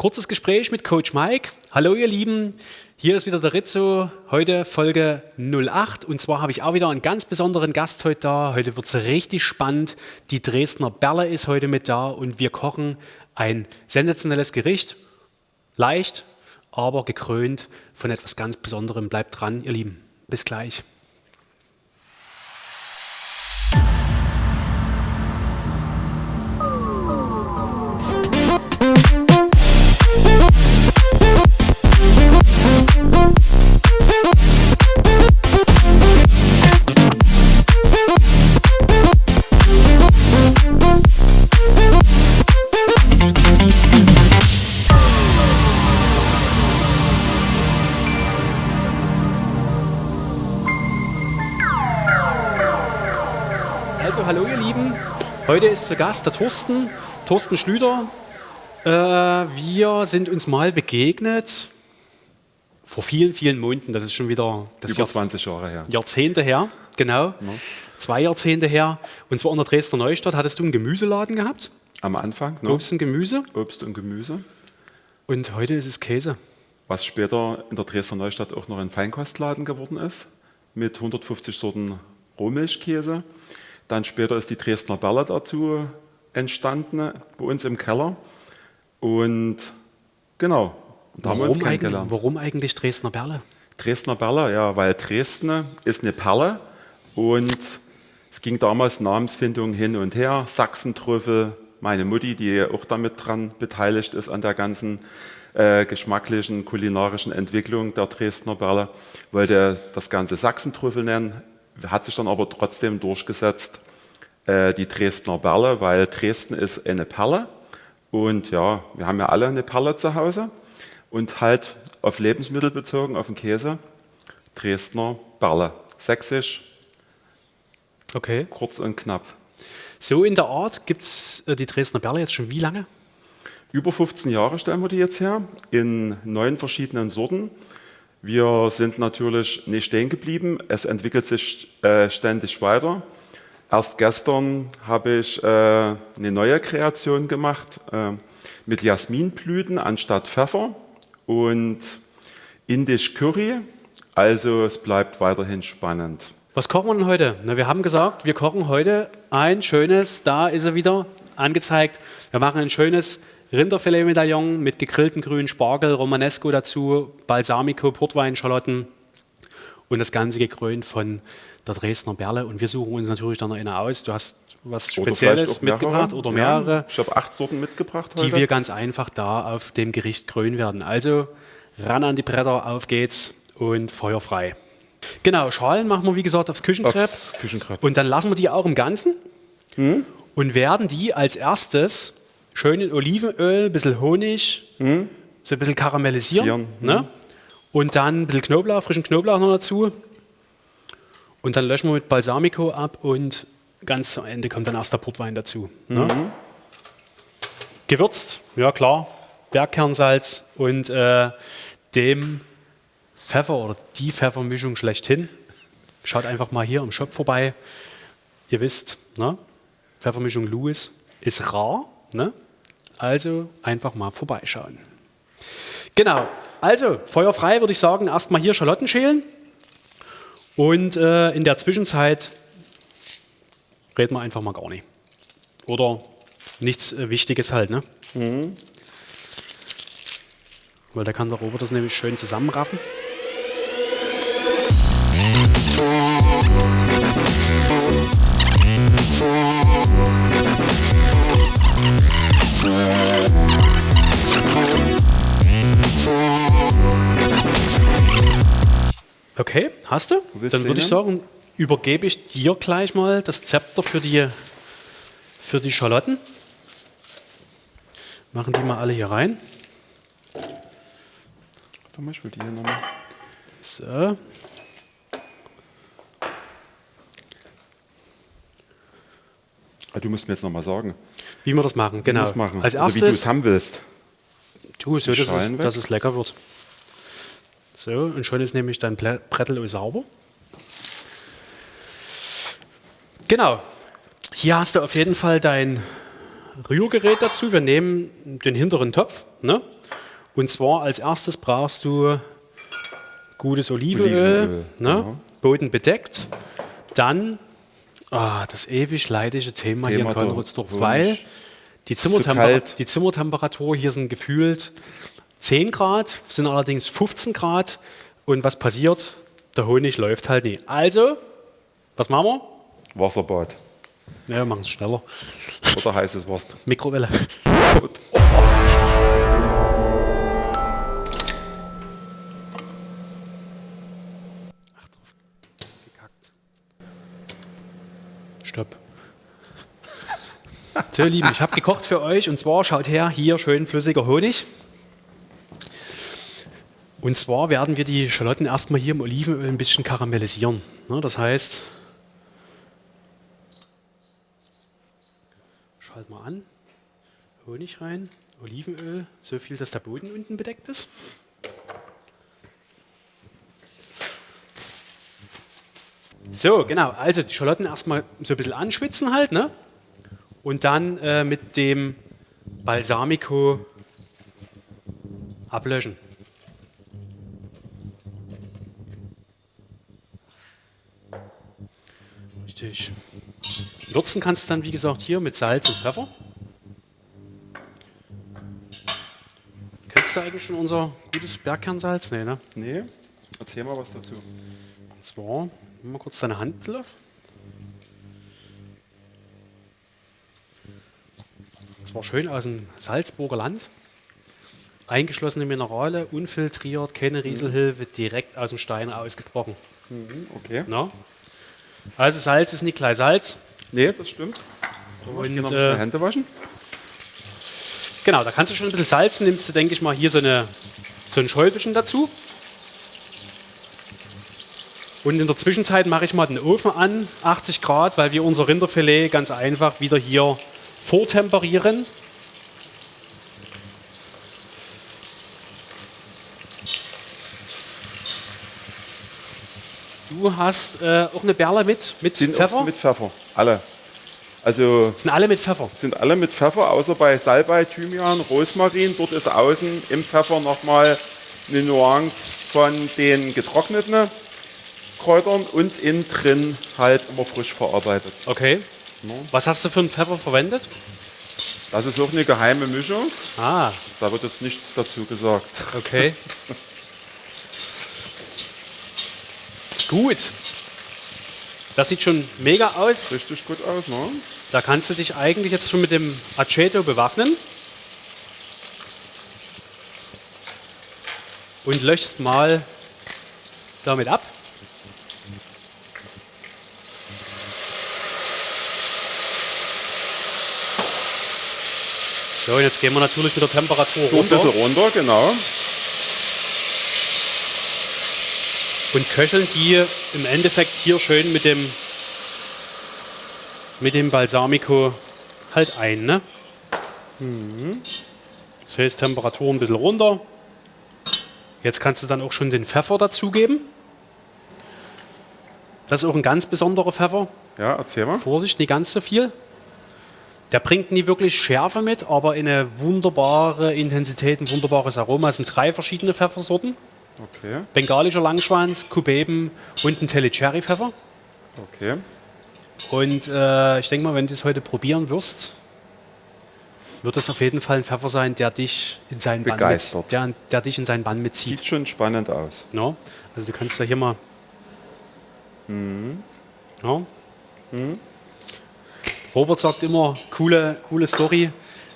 kurzes Gespräch mit Coach Mike. Hallo ihr Lieben, hier ist wieder der Rizzo, heute Folge 08 und zwar habe ich auch wieder einen ganz besonderen Gast heute da. Heute wird es richtig spannend. Die Dresdner Berle ist heute mit da und wir kochen ein sensationelles Gericht. Leicht, aber gekrönt von etwas ganz Besonderem. Bleibt dran, ihr Lieben. Bis gleich. Heute ist zu Gast der Thorsten, Thorsten Schlüter. Äh, wir sind uns mal begegnet vor vielen, vielen Monaten, das ist schon wieder das Über 20 Jahre her. Jahrzehnte her, genau, Ja. zwei Jahrzehnte her. Und zwar in der Dresdner Neustadt hattest du einen Gemüseladen gehabt, Am Anfang ne? Obst und Gemüse Obst und Gemüse, und heute ist es Käse. was später in der Dresdner Neustadt auch noch ein Feinkostladen geworden ist, mit 150 Sorten Rohmilchkäse. Dann später ist die Dresdner Berle dazu entstanden, bei uns im Keller. Und genau, da haben wir uns Warum, eigentlich, kennengelernt. warum eigentlich Dresdner Berle? Dresdner Berle, ja, weil Dresden ist eine Perle und es ging damals Namensfindung hin und her. Sachsentrüffel, meine Mutti, die auch damit dran beteiligt ist an der ganzen äh, geschmacklichen, kulinarischen Entwicklung der Dresdner Berle, wollte das Ganze Sachsentrüffel nennen, hat sich dann aber trotzdem durchgesetzt, äh, die Dresdner Berle, weil Dresden ist eine Perle und ja, wir haben ja alle eine Perle zu Hause und halt auf Lebensmittel bezogen, auf den Käse, Dresdner Berle. Sächsisch, Okay. kurz und knapp. So in der Art gibt es äh, die Dresdner Berle jetzt schon wie lange? Über 15 Jahre stellen wir die jetzt her, in neun verschiedenen Sorten. Wir sind natürlich nicht stehen geblieben, es entwickelt sich äh, ständig weiter. Erst gestern habe ich äh, eine neue Kreation gemacht äh, mit Jasminblüten anstatt Pfeffer und Indisch Curry. Also es bleibt weiterhin spannend. Was kochen wir heute? Na, wir haben gesagt, wir kochen heute ein schönes, da ist er wieder angezeigt. Wir machen ein schönes Rinderfilet-Medaillon mit gegrillten grünen Spargel, Romanesco dazu, Balsamico, Portwein, Schalotten und das Ganze gekrönt von der Dresdner Berle. Und wir suchen uns natürlich dann noch eine aus. Du hast was Oder Spezielles mehrere. mitgebracht oder Ja, mehrere, ich habe acht Sorten mitgebracht heute. die wir ganz einfach da auf dem Gericht krönen werden. Also ran an die Bretter, auf geht's und Feuer frei. Genau, Schalen machen wir wie gesagt aufs Küchenkrepp. Aufs Küchenkrepp. Und dann lassen wir die auch im Ganzen Hm? und werden die als erstes schön in Olivenöl, ein bisschen Honig, so ein bisschen karamellisieren. Sieren, Ne? Und dann ein bisschen Knoblauch, frischen Knoblauch noch dazu. Und dann löschen wir mit Balsamico ab und ganz am Ende kommt dann erst der Portwein dazu. Ne? Gewürzt, ja klar, Bergkernsalz und äh, dem Pfeffer oder die Pfeffermischung schlechthin. Schaut einfach mal hier im Shop vorbei. Ihr wisst, ne? Pfeffermischung Louis ist rar. Ne? Also einfach mal vorbeischauen. Genau, also Feuer frei würde ich sagen, erstmal hier Schalotten schälen. Und äh, in der Zwischenzeit reden wir einfach mal gar nicht. Oder nichts äh, Wichtiges halt, ne? Weil da kann der Robert das nämlich schön zusammenraffen. Okay, hast du? Dann würde ich sagen, übergebe ich dir gleich mal das Zepter für die, für die Schalotten. Machen die mal alle hier rein. Warte mal, ich will die hier nochmal. So. Du musst mir jetzt nochmal sagen. Wie wir das machen, genau. Es machen. Als Oder wie du es erstes, haben willst. tu so, die dass es, dass es lecker wird. So, und schon ist nämlich dein Brettel sauber. Genau. Hier hast du auf jeden Fall dein Rührgerät dazu. Wir nehmen den hinteren Topf. Ne? Und zwar als erstes brauchst du gutes Olivenöl, Olivenöl, ne? genau. Boden bedeckt. Dann ah, das ewig leidige Thema, hier in Thema Konradsdorf, weil die, kalt. die Zimmertemperatur hier sind gefühlt 10 Grad, sind allerdings 15 Grad. Und was passiert? Der Honig läuft halt nie. Also, was machen wir? Wasserbad Ja, wir machen es schneller. oder heißes Wasser. Mikrowelle. Ach, So, Lieben, ich habe gekocht für euch und zwar, schaut her, hier schön flüssiger Honig. Und zwar werden wir die Schalotten erstmal hier im Olivenöl ein bisschen karamellisieren. Ne, das heißt, schalt mal an. Honig rein, Olivenöl, so viel, dass der Boden unten bedeckt ist. So, genau. Also die Schalotten erstmal so ein bisschen anschwitzen halt, ne? Und dann äh, mit dem Balsamico ablöschen. Richtig. Würzen kannst du dann, wie gesagt, hier mit Salz und Pfeffer. Kennst du eigentlich schon unser gutes Bergkernsalz? Nee, ne? Nee, erzähl mal was dazu. Und zwar, nimm mal kurz deine Hand drauf. Zwar schön aus dem Salzburger Land. Eingeschlossene Minerale, unfiltriert, keine Rieselhilfe, direkt aus dem Stein ausgebrochen. Okay. Na? Also Salz ist nicht gleich Salz. Nee, das stimmt. Und, ich äh, Hände waschen. Genau, da kannst du schon ein bisschen salzen, nimmst du, denke ich mal, hier so, eine, so ein Schäufelchen dazu. Und in der Zwischenzeit mache ich mal den Ofen an, 80 Grad, weil wir unser Rinderfilet ganz einfach wieder hier vortemperieren. Du hast äh, auch eine Berle mit, mit Sind Pfeffer? mit Pfeffer. Alle. Also sind alle mit Pfeffer. sind alle mit Pfeffer, außer bei Salbei, Thymian, Rosmarin. Dort ist außen im Pfeffer nochmal eine Nuance von den getrockneten Kräutern und innen drin halt immer frisch verarbeitet. Okay. Was hast du für einen Pfeffer verwendet? Das ist auch eine geheime Mischung. Ah, Da wird jetzt nichts dazu gesagt. Okay. Gut. Das sieht schon mega aus. Richtig gut aus, ne? Da kannst du dich eigentlich jetzt schon mit dem Aceto bewaffnen. Und löchst mal damit ab. So, und jetzt gehen wir natürlich mit der Temperatur So ein runter. bisschen runter, genau. und köcheln die im Endeffekt hier schön mit dem mit dem Balsamico halt ein. Ne? Das heißt Temperatur ein bisschen runter. Jetzt kannst du dann auch schon den Pfeffer dazugeben. Das ist auch ein ganz besonderer Pfeffer. Ja, erzähl mal. Vorsicht, nicht ganz so viel. Der bringt nie wirklich Schärfe mit, aber eine wunderbare Intensität, ein wunderbares Aroma. Es sind drei verschiedene Pfeffersorten. Okay, Bengalischer Langschwanz, Kubeben und ein Telly-Cherry-Pfeffer. okay. Und äh, ich denke mal, wenn du es heute probieren wirst, wird es auf jeden Fall ein Pfeffer sein, der dich in seinen Bann, mit, Begeistert. der, der dich in seinen Bann mitzieht. Sieht schon spannend aus. No? Also du kannst da hier mal. Mhm. Ja. Robert sagt immer, coole, coole Story,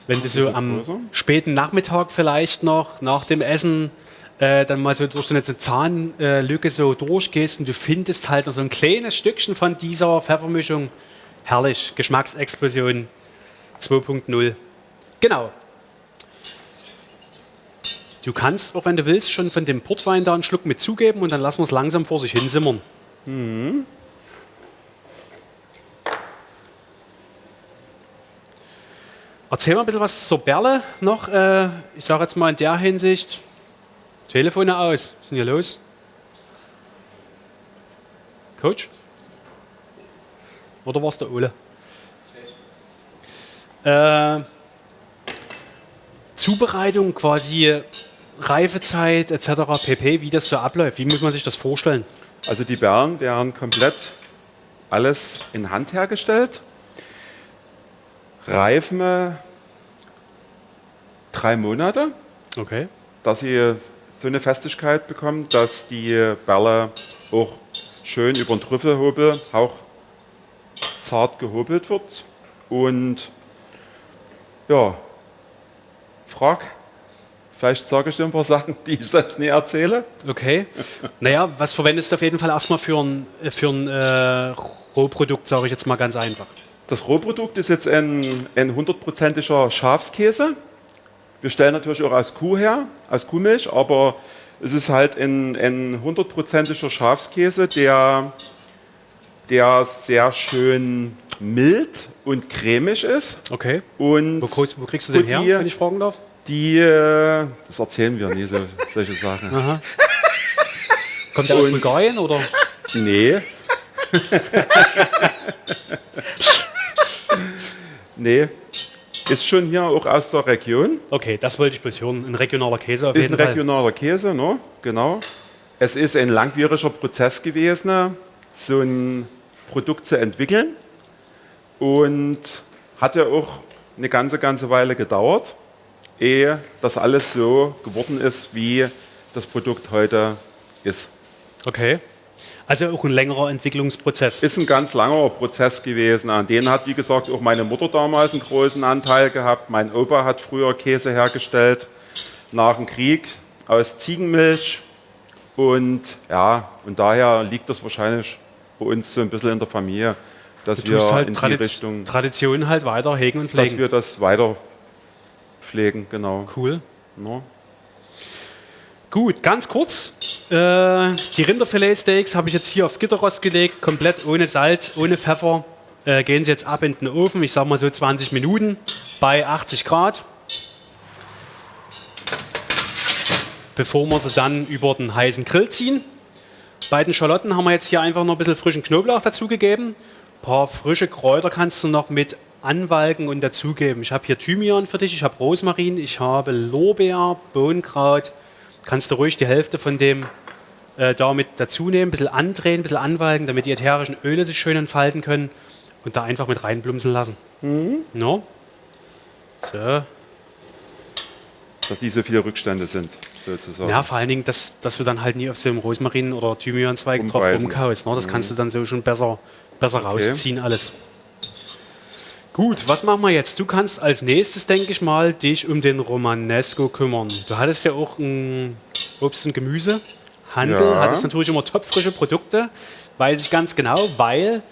wenn du so am größer. späten Nachmittag vielleicht noch, nach dem Essen, äh, dann mal so durch so eine Zahnlücke so durchgehst und du findest halt noch so ein kleines Stückchen von dieser Pfeffermischung. Herrlich, Geschmacksexplosion 2.0. Genau. Du kannst, auch wenn du willst, schon von dem Portwein da einen Schluck mit zugeben und dann lassen wir es langsam vor sich hin simmern. Erzähl mal ein bisschen was zur Berle noch. Äh, ich sage jetzt mal in der Hinsicht, Telefone aus. Was ist denn hier los? Coach? Oder war es der Ole? Äh, Zubereitung quasi, Reifezeit etc. pp, wie das so abläuft. Wie muss man sich das vorstellen? Also die Beeren werden komplett alles in Hand hergestellt. Reifen drei Monate, Okay. dass sie so eine Festigkeit bekommen, dass die Bälle auch schön über den Trüffelhobel auch zart gehobelt wird. Und ja, frag. Vielleicht sage ich dir ein paar Sachen, die ich sonst nie erzähle. Okay. Naja, was verwendest du auf jeden Fall erstmal für ein, für ein äh, Rohprodukt, sage ich jetzt mal ganz einfach. Das Rohprodukt ist jetzt ein, ein hundertprozentiger Schafskäse. Wir stellen natürlich auch aus Kuh her, aus Kuhmilch, aber es ist halt ein, hundertprozentiger Schafskäse, der, der sehr schön mild und cremig ist. Okay. Und Wo, kriegst- wo kriegst du den her, die, wenn ich fragen darf? Die, äh, das erzählen wir nie, so, solche Sachen. Aha. Kommt der aus Bulgarien oder? Nee. nee. Ist schon hier auch aus der Region. Okay, das wollte ich bloß hören. Ein regionaler Käse auf Ist ein jeden Fall. regionaler Käse, ne? genau. Es ist ein langwieriger Prozess gewesen, so ein Produkt zu entwickeln. Und hat ja auch eine ganze, ganze Weile gedauert, ehe das alles so geworden ist, wie das Produkt heute ist. Okay. Also auch ein längerer Entwicklungsprozess. Ist ein ganz langer Prozess gewesen. An den hat, wie gesagt, auch meine Mutter damals einen großen Anteil gehabt. Mein Opa hat früher Käse hergestellt nach dem Krieg aus Ziegenmilch. Und ja, und daher liegt das wahrscheinlich bei uns so ein bisschen in der Familie, dass Du wir halt in die Tradiz Richtung, Tradition halt weiter hegen und dass pflegen. wir das weiter pflegen, genau. Cool. Ne? Gut, ganz kurz. Äh, die Rinderfiletsteaks habe ich jetzt hier aufs Gitterrost gelegt, komplett ohne Salz, ohne Pfeffer. Äh, gehen sie jetzt ab in den Ofen, ich sage mal so 20 Minuten bei 80 Grad. Bevor wir sie dann über den heißen Grill ziehen. Bei den Schalotten haben wir jetzt hier einfach noch ein bisschen frischen Knoblauch dazugegeben. Ein paar frische Kräuter kannst du noch mit anwalken und dazugeben. Ich habe hier Thymian für dich, ich habe Rosmarin, ich habe Lorbeer, Bohnenkraut. Kannst du ruhig die Hälfte von dem äh, da mit dazu nehmen, ein bisschen andrehen, ein bisschen anwalken, damit die ätherischen Öle sich schön entfalten können und da einfach mit reinblumsen lassen. No? So. Dass die so viele Rückstände sind, sozusagen. Ja, vor allen Dingen, dass, dass du dann halt nie auf so einem Rosmarin- oder Thymianzweig drauf rumkaust. Ne? Das kannst du dann so schon besser, besser rausziehen alles. Gut, was machen wir jetzt? Du kannst als nächstes, denke ich mal, dich um den Romanesco kümmern. Du hattest ja auch ein Obst- und Gemüsehandel, Ja. hattest natürlich immer topfrische Produkte, weiß ich ganz genau, weil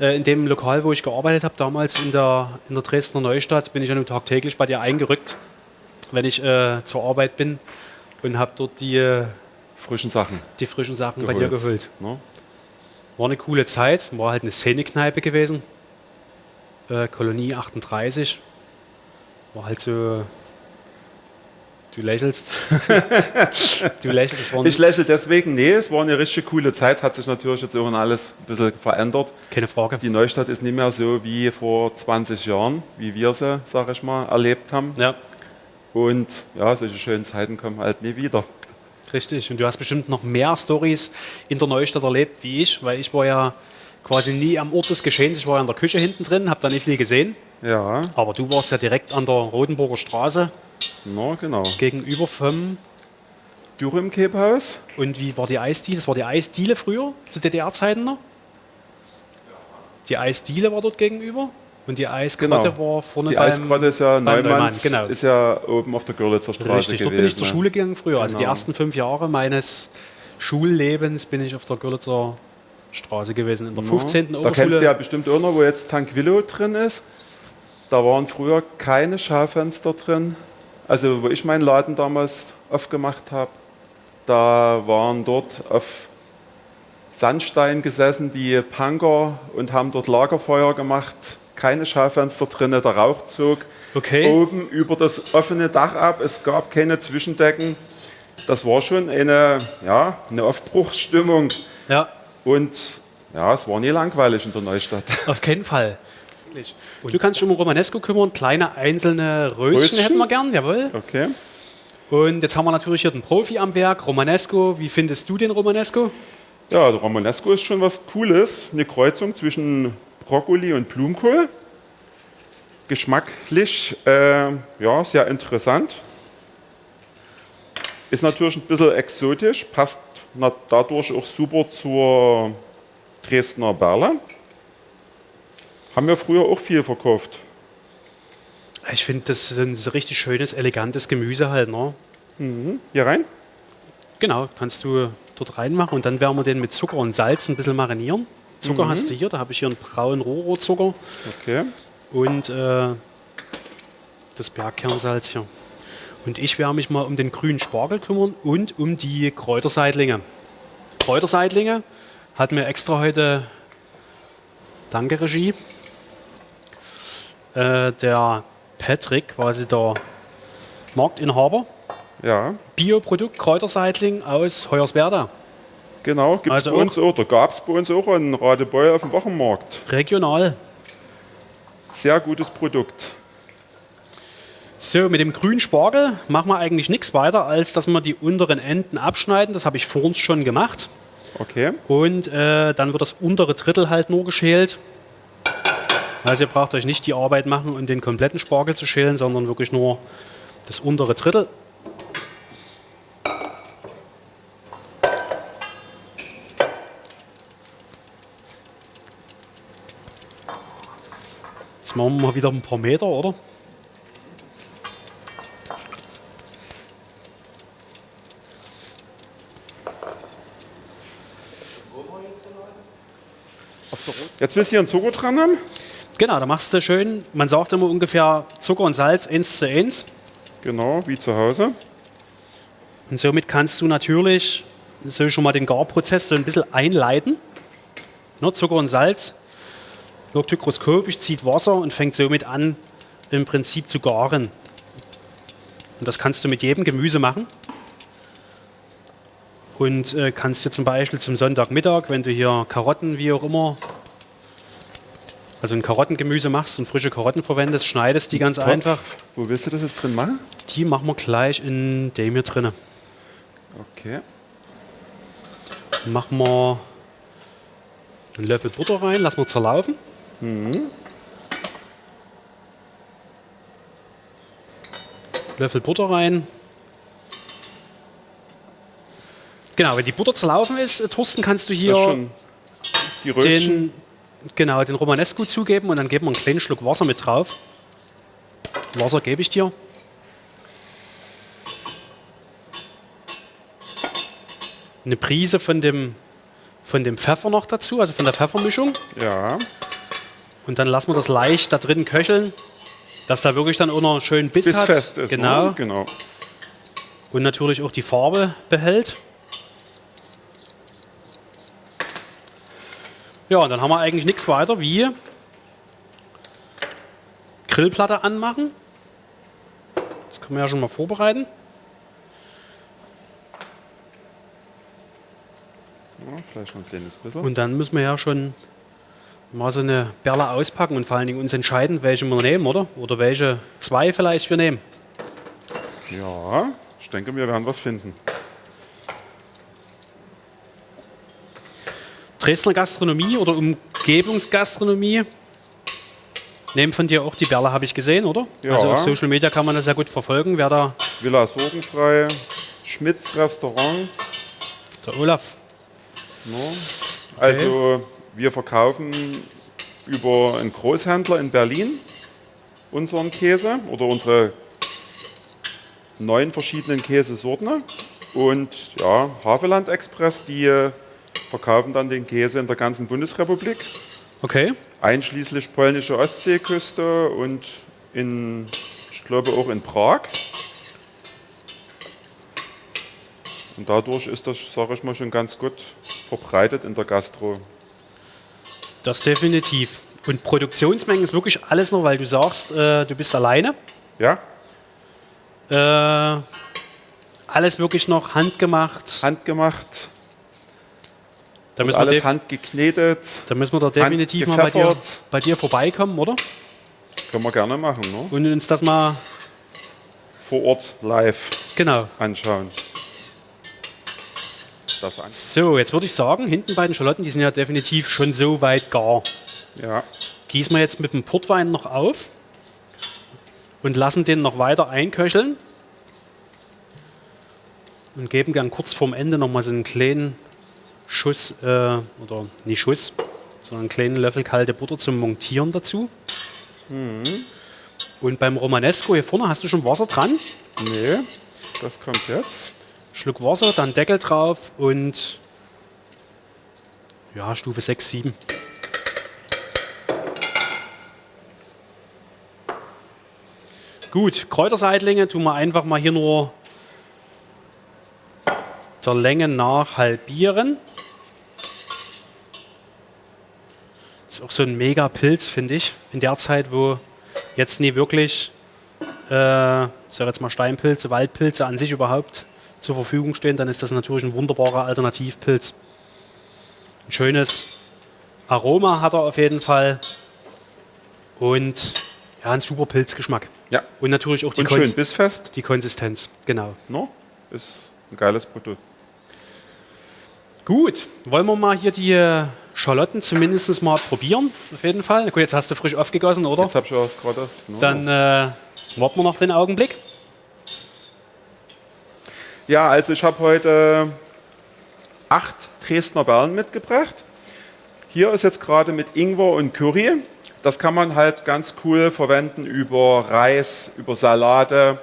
äh, in dem Lokal, wo ich gearbeitet habe, damals in der, in der Dresdner Neustadt, bin ich ja nun tagtäglich bei dir eingerückt, wenn ich äh, zur Arbeit bin und habe dort die, äh, Frischen Sachen. die frischen Sachen bei dir Geholt. geholt. Ne? War eine coole Zeit, war halt eine Szenekneipe gewesen. Äh, Kolonie 38. War halt so. Du lächelst. du lächelst. Ich lächle deswegen, nee, es war eine richtig coole Zeit, hat sich natürlich jetzt auch alles ein bisschen verändert. keine Frage. Die Neustadt ist nicht mehr so wie vor 20 Jahren, wie wir sie, sag ich mal, erlebt haben. Ja, Und ja, solche schönen Zeiten kommen halt nie wieder. richtig. Und du hast bestimmt noch mehr Stories in der Neustadt erlebt wie ich, weil ich war ja quasi nie am Ort des Geschehens. Ich war ja in der Küche hinten drin, habe da nicht viel gesehen. Ja, Aber du warst ja direkt an der Rodenburger Straße na genau. gegenüber vom. Dürüm Kebhaus, Und wie war die Eisdiele? Das war die Eisdiele früher, zu DDR-Zeiten noch? Die Eisdiele war dort gegenüber und die Eisgrotte Genau. war vorne die beim, Eisgrotte ist ja beim Neumann, Neumanns, genau. ist ja oben auf der Görlitzer Straße Richtig, dort gewesen. bin ich zur ne? Schule gegangen früher. Also die Genau. ersten fünf Jahre meines Schullebens bin ich auf der Görlitzer Straße gewesen. In der 15. Da kennst Oberschule. du ja bestimmt auch noch, wo jetzt Tanquillo drin ist. Da waren früher keine Schaufenster drin. Also wo ich meinen Laden damals aufgemacht habe, da waren dort auf Sandstein gesessen die Punker und haben dort Lagerfeuer gemacht. Keine Schaufenster drin, der Rauch zog Okay. oben über das offene Dach ab. Es gab keine Zwischendecken. Das war schon eine, ja, eine Aufbruchsstimmung. Ja, Und ja, es war nie langweilig in der Neustadt. auf keinen Fall. Und du kannst dich um Romanesco kümmern, kleine einzelne Röschen, Röschen? hätten wir gern, jawohl. Okay. Und jetzt haben wir natürlich hier den Profi am Werk, Romanesco. Wie findest du den Romanesco? Ja, der Romanesco ist schon was Cooles. Eine Kreuzung zwischen Brokkoli und Blumenkohl. Geschmacklich äh, ja, sehr interessant. Ist natürlich ein bisschen exotisch, passt dadurch auch super zur Dresdner Berle. Haben wir früher auch viel verkauft. Ich finde, das ist ein richtig schönes, elegantes Gemüse halt. Ne? Hier rein? Genau, kannst du dort reinmachen und dann werden wir den mit Zucker und Salz ein bisschen marinieren. Zucker hast du hier, da habe ich hier einen braunen Rohrohrzucker Okay. und äh, das Bergkernsalz hier. Und ich werde mich mal um den grünen Spargel kümmern und um die Kräuterseitlinge. Kräuterseitlinge hat mir extra heute, danke Regie, äh, der Patrick, quasi der Marktinhaber, Ja, Bioprodukt Kräuterseitling aus Hoyerswerda. genau. Gibt es Also bei uns auch. Da gab es bei uns auch einen Radebeul auf dem Wochenmarkt. Regional. Sehr gutes Produkt. So, mit dem grünen Spargel machen wir eigentlich nichts weiter, als dass wir die unteren Enden abschneiden. Das habe ich vor uns schon gemacht. Okay. Und äh, dann wird das untere Drittel halt nur geschält. Also ihr braucht euch nicht die Arbeit machen und den kompletten Spargel zu schälen, sondern wirklich nur das untere Drittel. Jetzt machen wir mal wieder ein paar Meter, oder? Jetzt willst du hier einen Zucker dran haben? Genau, da machst du schön, man sagt immer ungefähr Zucker und Salz 1 zu 1. Genau, wie zu Hause. Und somit kannst du natürlich so schon mal den Garprozess so ein bisschen einleiten. Ne, Zucker und Salz wirkt hygroskopisch, zieht Wasser und fängt somit an, im Prinzip zu garen. Und das kannst du mit jedem Gemüse machen. Und äh, kannst dir zum Beispiel zum Sonntagmittag, wenn du hier Karotten, wie auch immer, also ein Karottengemüse machst und frische Karotten verwendest, schneidest die ganz Topf. einfach. Wo willst du das jetzt drin machen? Die machen wir gleich in dem hier drinne. Okay. Machen wir einen Löffel Butter rein, lassen wir zerlaufen. Löffel Butter rein. Genau, wenn die Butter zerlaufen ist, äh, Thorsten, kannst du hier den, genau, den Romanesco zugeben und dann geben wir einen kleinen Schluck Wasser mit drauf. Wasser gebe ich dir. Eine Prise von dem, von dem Pfeffer noch dazu, also von der Pfeffermischung. Ja. Und dann lassen wir das leicht da drin köcheln, dass da wirklich dann auch noch schön Biss, Bis hat. fest ist. Genau. Ne? genau. Und natürlich auch die Farbe behält. Ja, und dann haben wir eigentlich nichts weiter wie Grillplatte anmachen. Das können wir ja schon mal vorbereiten. Ja, vielleicht noch ein kleines bisschen. Und dann müssen wir ja schon mal so eine Berle auspacken und vor allen Dingen uns entscheiden, welche wir nehmen, oder? Oder welche zwei vielleicht wir nehmen. Ja, ich denke, wir werden was finden. Dresdner Gastronomie oder Umgebungsgastronomie. Nehmen von dir auch die Berle, habe ich gesehen, oder? Ja. Also auf Social Media kann man das sehr gut verfolgen, wer da, Villa Sorgenfrei, Schmitz Restaurant. der Olaf. Ne? Also wir verkaufen über einen Großhändler in Berlin unseren Käse oder unsere neun verschiedenen Käsesorten. Und ja, Haveland Express, die verkaufen dann den Käse in der ganzen Bundesrepublik, Okay. einschließlich polnische Ostseeküste und in, ich glaube auch in Prag. Und dadurch ist das, sage ich mal, schon ganz gut verbreitet in der Gastro. Das definitiv. Und Produktionsmengen ist wirklich alles noch, weil du sagst, äh, du bist alleine. Ja, Äh, alles wirklich noch handgemacht. handgemacht. Da müssen, wir alles def- handgeknetet. da müssen wir da definitiv mal bei dir, bei dir vorbeikommen, oder? Können wir gerne machen, ne? Und uns das mal, Vor Ort live genau. anschauen. Das an. So, jetzt würde ich sagen, hinten bei den Schalotten, die sind ja definitiv schon so weit gar. Ja. Gießen wir jetzt mit dem Portwein noch auf und lassen den noch weiter einköcheln. Und geben gern kurz vorm Ende nochmal so einen kleinen Schuss, äh, oder nicht Schuss, sondern einen kleinen Löffel kalte Butter zum Montieren dazu. Und beim Romanesco hier vorne hast du schon Wasser dran. Nee, das kommt jetzt. Schluck Wasser, dann Deckel drauf und ja, Stufe 6, 7. Gut, Kräuterseitlinge tun wir einfach mal hier nur der Länge nach halbieren. ist auch so ein mega Pilz, finde ich, in der Zeit, wo jetzt nie wirklich, äh, ich sag jetzt mal Steinpilze, Waldpilze an sich überhaupt zur Verfügung stehen, dann ist das natürlich ein wunderbarer Alternativpilz. Ein schönes Aroma hat er auf jeden Fall und ja, ein super Pilzgeschmack. Ja. Und natürlich auch die, Und schön Konz bissfest. die Konsistenz. Genau. Ne? Ist ein geiles Produkt. Gut, wollen wir mal hier die äh, Schalotten zumindest mal probieren, auf jeden Fall. Gut, jetzt hast du frisch aufgegossen, oder? Jetzt habe ich was gerade. Ne? Dann äh, warten wir noch den Augenblick. Ja, also ich habe heute acht Dresdner Perlen mitgebracht. Hier ist jetzt gerade mit Ingwer und Curry. Das kann man halt ganz cool verwenden über Reis, über Salate,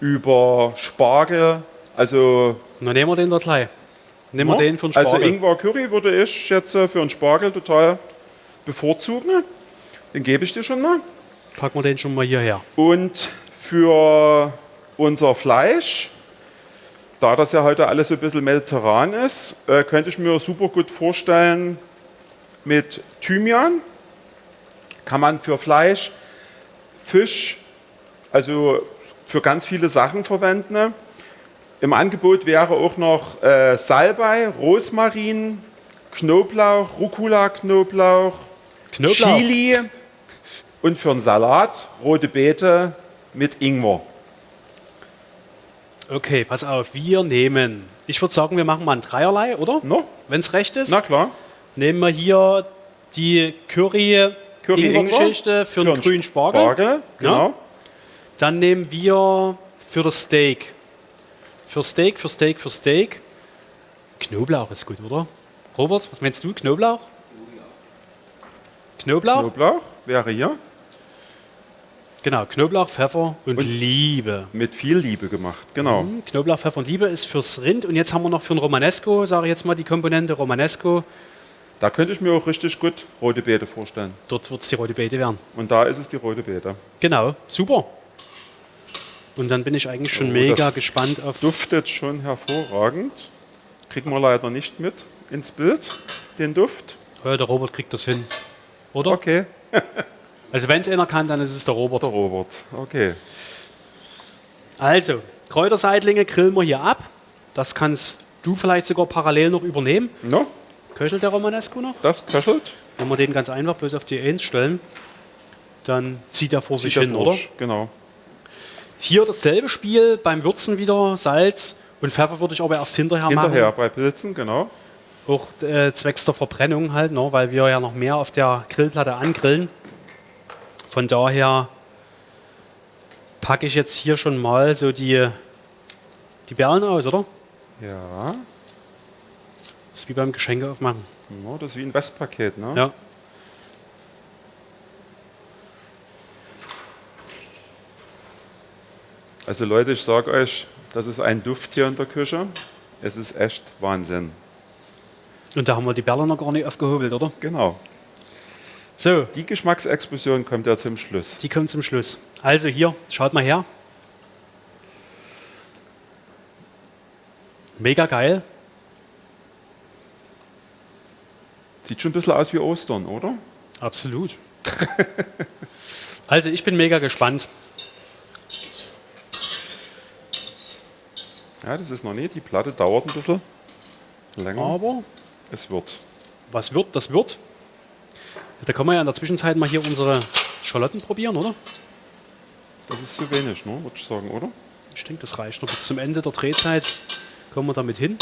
über Spargel. Also, Dann nehmen wir den dort gleich. Nehmen wir den für den also Spargel. Ingwer Curry würde ich jetzt äh, für einen Spargel total bevorzugen. Den gebe ich dir schon mal. Packen wir den schon mal hierher. Und für unser Fleisch, da das ja heute alles so ein bisschen mediterran ist, äh, könnte ich mir super gut vorstellen mit Thymian. Kann man für Fleisch, Fisch, also für ganz viele Sachen verwenden. Im Angebot wäre auch noch äh, Salbei, Rosmarin, Knoblauch, Rucola-Knoblauch, Knoblauch. Chili und für einen Salat rote Beete mit Ingwer. Okay, pass auf, wir nehmen. Ich würde sagen, wir machen mal ein Dreierlei, oder? No? Wenn es recht ist. Na klar. Nehmen wir hier die Curry, Curry Ingwer-Geschichte für, den einen grünen Spargel. Spargel, genau. Dann nehmen wir für das Steak. Für Steak, für Steak, für Steak. Knoblauch ist gut, oder? Robert, was meinst du? Knoblauch? Knoblauch? Knoblauch wäre hier Genau, Knoblauch, Pfeffer und, Und- Liebe. mit viel Liebe gemacht. Genau. Hm, Knoblauch, Pfeffer und Liebe ist fürs Rind. Und jetzt haben wir noch für ein Romanesco, sage ich jetzt mal die Komponente Romanesco. Da könnte ich mir auch richtig gut rote Beete vorstellen. Dort wird es die rote Beete werden. Und da ist es die rote Beete. Genau, super. Und dann bin ich eigentlich schon Oh, mega gespannt auf. Duftet schon hervorragend. Kriegen wir leider nicht mit ins Bild, den Duft. Ja, der Robert kriegt das hin. Oder? Okay, Also wenn es einer kann, dann ist es der Robert. der Robert. Okay. Also, Kräuterseitlinge grillen wir hier ab. Das kannst du vielleicht sogar parallel noch übernehmen. No, Köchelt der Romanesco noch? das köchelt. Wenn wir den ganz einfach bloß auf die 1 stellen, dann zieht er vor sich Sieht der hin, oder? Bursch. Genau. Hier dasselbe Spiel, beim Würzen wieder Salz und Pfeffer würde ich aber erst hinterher, Hinterher machen. bei Pilzen, genau. Auch äh, zwecks der Verbrennung halt, ne, weil wir ja noch mehr auf der Grillplatte angrillen. Von daher packe ich jetzt hier schon mal so die, die Perlen aus, oder? Ja, Das ist wie beim Geschenke aufmachen. no, das ist wie ein Westpaket. Ne? Ja. Also Leute, ich sage euch, das ist ein Duft hier in der Küche. Es ist echt Wahnsinn. Und da haben wir die Perlen noch gar nicht aufgehobelt, oder? Genau. So, Die Geschmacksexplosion kommt ja zum Schluss. die kommt zum Schluss. Also hier, schaut mal her. Mega geil. Sieht schon ein bisschen aus wie Ostern, oder? Absolut. also ich bin mega gespannt. Ja, das ist noch nicht. Die Platte dauert ein bisschen länger. Aber Es wird. Was wird, das wird. Da können wir ja in der Zwischenzeit mal hier unsere Schalotten probieren, oder? Das ist zu wenig, ne? würde ich sagen, oder? Ich denke, das reicht noch bis zum Ende der Drehzeit. Kommen wir damit hin.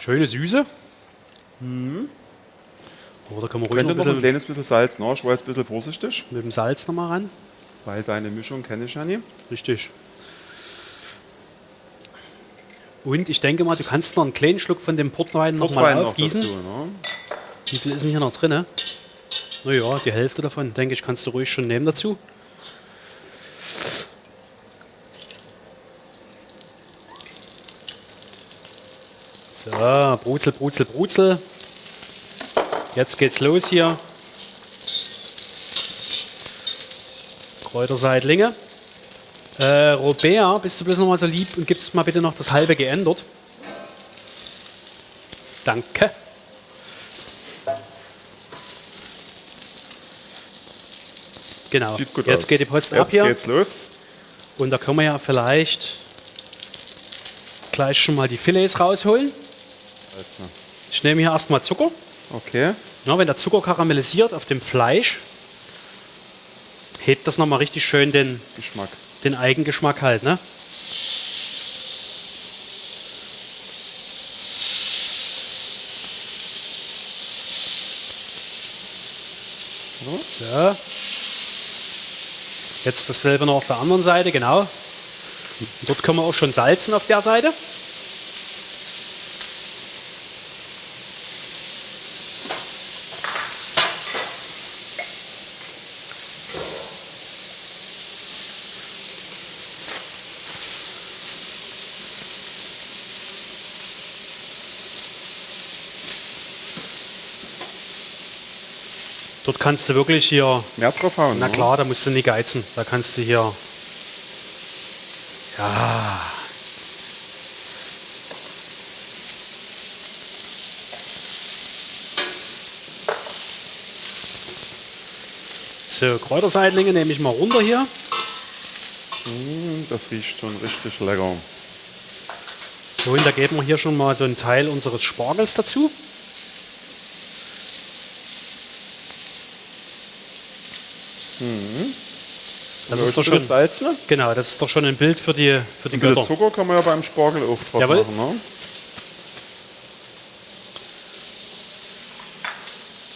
Schöne Süße. Da können wir ruhig noch Könnte ein noch ein kleines bisschen Salz, ne? Jetzt ein bisschen vorsichtig, mit dem Salz nochmal ran. weil deine Mischung kenne ich ja nie. Richtig. Und ich denke mal, du kannst noch einen kleinen Schluck von dem Portwein noch mal Portwein noch aufgießen. dazu, ne? Wie viel ist denn hier noch drin? Naja, die Hälfte davon, denke ich, kannst du ruhig schon nehmen dazu. So, Brutzel, Brutzel, Brutzel. Jetzt geht's los hier. Kräuterseitlinge. Äh, Robert, bist du bloß noch mal so lieb und gibst mal bitte noch das halbe geändert. Danke. Genau. Sieht gut Jetzt aus. geht die Post ab Jetzt hier. geht's los. Und da können wir ja vielleicht gleich schon mal die Filets rausholen. Also, Ich nehme hier erstmal Zucker. Okay. Ja, wenn der Zucker karamellisiert auf dem Fleisch, hebt das nochmal richtig schön den, Geschmack. den Eigengeschmack halt. Ne? So. Jetzt dasselbe noch auf der anderen Seite, genau. Und dort können wir auch schon salzen auf der Seite. Dort kannst du wirklich hier Mehr drauf hauen. Na ne? klar, da musst du nicht geizen. Da kannst du hier. Ja. So, Kräuterseitlinge nehme ich mal runter hier. Hm, Das riecht schon richtig lecker. So, und da geben wir hier schon mal so einen Teil unseres Spargels dazu. Das ist doch schon, Salz, ne? genau, das ist doch schon ein Bild für die, für die Götter. Zucker kann man ja beim Spargel auch drauf Jawohl. machen. Ne?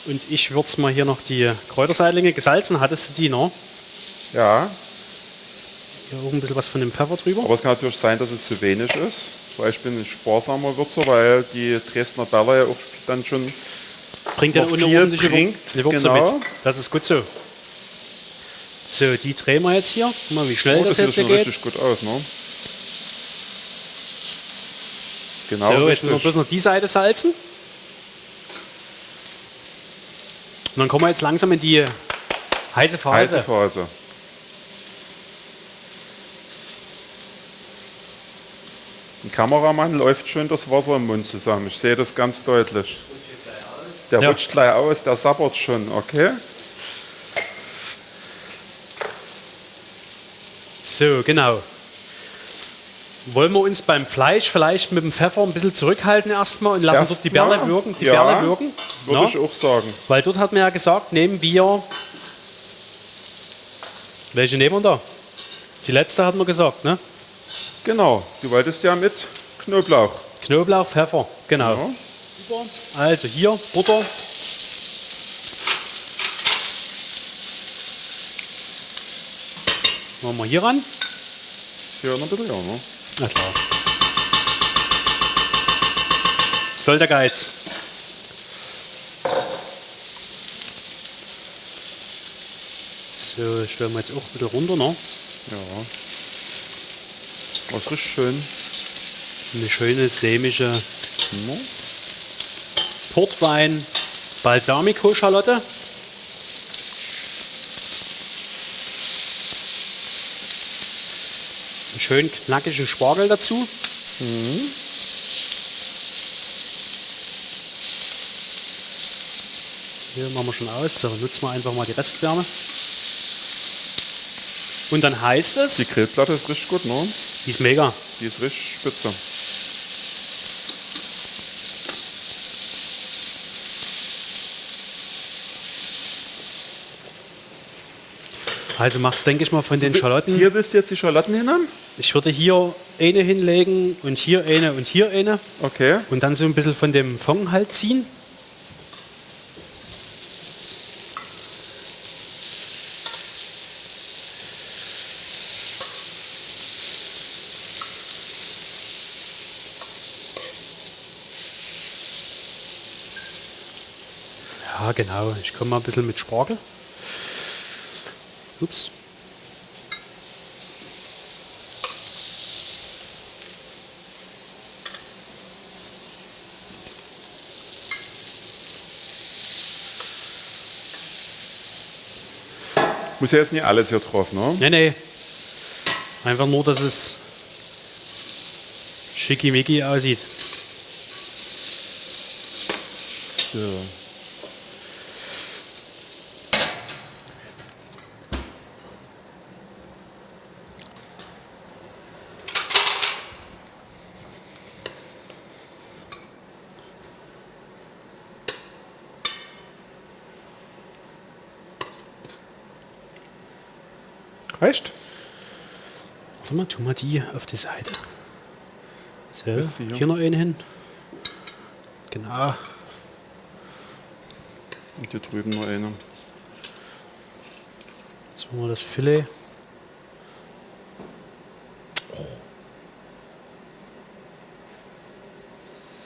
Und ich würze mal hier noch die Kräuterseitlinge. Gesalzen hattest du die noch? Ja, Hier auch ein bisschen was von dem Pfeffer drüber. aber es kann natürlich sein, dass es zu wenig ist. Ich bin ein sparsamer Würzer, weil die Dresdner Berler ja auch dann schon Bringt ja eine ordentliche bringt, Würze genau. mit. Das ist gut so. So, die drehen wir jetzt hier. Guck mal, wie schnell Oh, das, das sieht jetzt hier geht. richtig gut aus. Ne? Genau, so, jetzt richtig. müssen wir bloß noch die Seite salzen. Und dann kommen wir jetzt langsam in die heiße Phase. Heiße Phase. Ein Kameramann läuft schon das Wasser im Mund zusammen. Ich sehe das ganz deutlich. Der Ja. rutscht gleich aus, der sabbert schon, okay? So, genau. Wollen wir uns beim Fleisch vielleicht mit dem Pfeffer ein bisschen zurückhalten erstmal und lassen dort die Berle wirken? Die ja, Berle wirken? Würde Na? ich auch sagen. Weil dort hat man ja gesagt, nehmen wir. Welche nehmen wir da? Die letzte hat man gesagt, ne? Genau, du wolltest ja mit Knoblauch. Knoblauch, Pfeffer, genau. Ja. Also hier Butter. Machen wir hier ran. Hier noch ein bisschen, ja. Ne? Na klar. Soll der Geiz. So, stellen wir jetzt auch wieder runter, ne? Ja. Das riecht schön. Eine schöne sämische Ja. Portwein Balsamico-Schalotte. Einen schönen knackigen Spargel dazu. Hier machen wir schon aus, da nutzen wir einfach mal die Restwärme. Und dann heißt es, Die Grillplatte ist richtig gut, ne? die ist mega. Die ist richtig spitze. Also machst, denke ich mal, von den Schalotten. Hier du jetzt die Schalotten hinhaben? Ich würde hier eine hinlegen und hier eine und hier eine. Okay. Und dann so ein bisschen von dem Fond halt ziehen. Ja, genau. Ich komme mal ein bisschen mit Spargel. Ups. Muss ja jetzt nicht alles hier drauf, ne? Nee, nee. Einfach nur, dass es schickimicki aussieht. So. Reicht? Warte mal, tu mal die auf die Seite. So, hier. hier noch eine hin. Genau. Und hier drüben noch eine. Jetzt machen wir das Filet.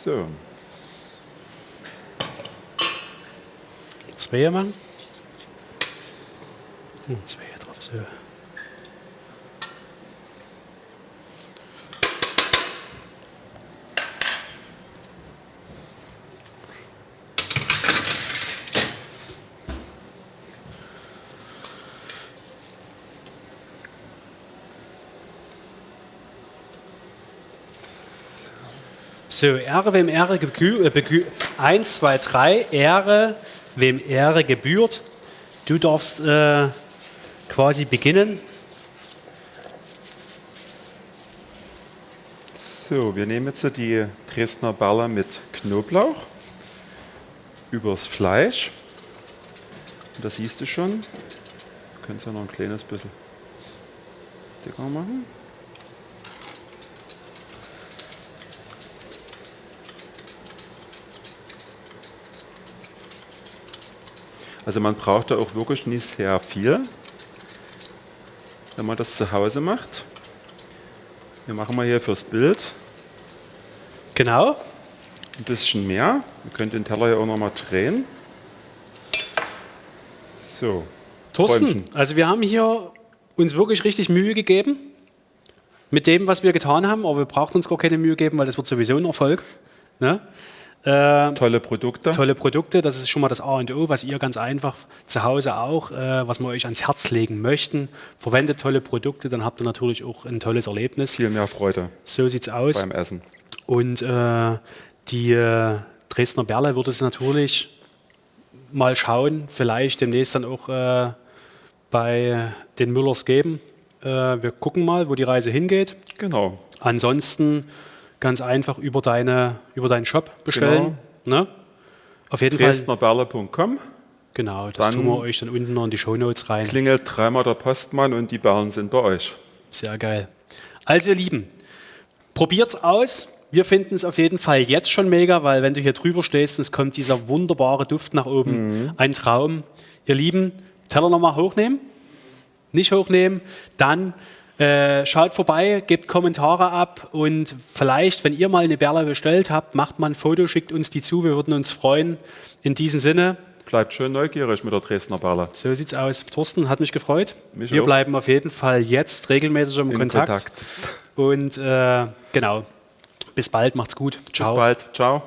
So. Zwei machen. Hm, zwei drauf. So. So, Ehre, wem Ehre gebührt. Äh, begü- eins, zwei, drei. Ehre, wem Ehre gebührt. Du darfst äh, quasi beginnen. So, wir nehmen jetzt die Dresdner Baller mit Knoblauch übers Fleisch. Und das siehst du schon. Du kannst ja noch ein kleines bisschen dicker machen. Also man braucht da auch wirklich nicht sehr viel, wenn man das zu Hause macht. Wir machen mal hier fürs Bild Genau. ein bisschen mehr. Ihr könnt den Teller ja auch noch mal drehen. So. Thorsten, also wir haben hier uns wirklich richtig Mühe gegeben mit dem, was wir getan haben, aber wir brauchen uns gar keine Mühe geben, weil das wird sowieso ein Erfolg. Ne? Äh, Tolle Produkte. tolle Produkte, das ist schon mal das A und O, was ihr ganz einfach zu Hause auch, äh, was wir euch ans Herz legen möchten. Verwendet tolle Produkte, dann habt ihr natürlich auch ein tolles Erlebnis. Viel mehr Freude So sieht's aus. beim Essen. Und äh, die äh, Dresdner Berle würde es natürlich mal schauen, vielleicht demnächst dann auch äh, bei den Müllers geben. Äh, wir gucken mal, wo die Reise hingeht. Genau. Ansonsten ganz einfach über, deine, über deinen Shop bestellen. Ne? Auf jeden Fall. Dresdnerberle.com. Genau, das Dann- tun wir euch dann unten noch in die Shownotes rein. Klingelt dreimal der Postmann und die Berlen sind bei euch. Sehr geil. Also ihr Lieben, probiert's aus. Wir finden es auf jeden Fall jetzt schon mega, weil wenn du hier drüber stehst, es kommt dieser wunderbare Duft nach oben. Ein Traum. Ihr Lieben, Teller nochmal hochnehmen. Nicht hochnehmen. Dann äh, schaut vorbei, gebt Kommentare ab und vielleicht, wenn ihr mal eine Berle bestellt habt, macht mal ein Foto, schickt uns die zu. Wir würden uns freuen. In diesem Sinne, Bleibt schön neugierig mit der Dresdner Berle. so sieht's aus. Thorsten, hat mich gefreut. Mich Wir auch. bleiben auf jeden Fall jetzt regelmäßig im Kontakt. Kontakt. Und äh, genau. Bis bald, macht's gut. Bis bald. Ciao.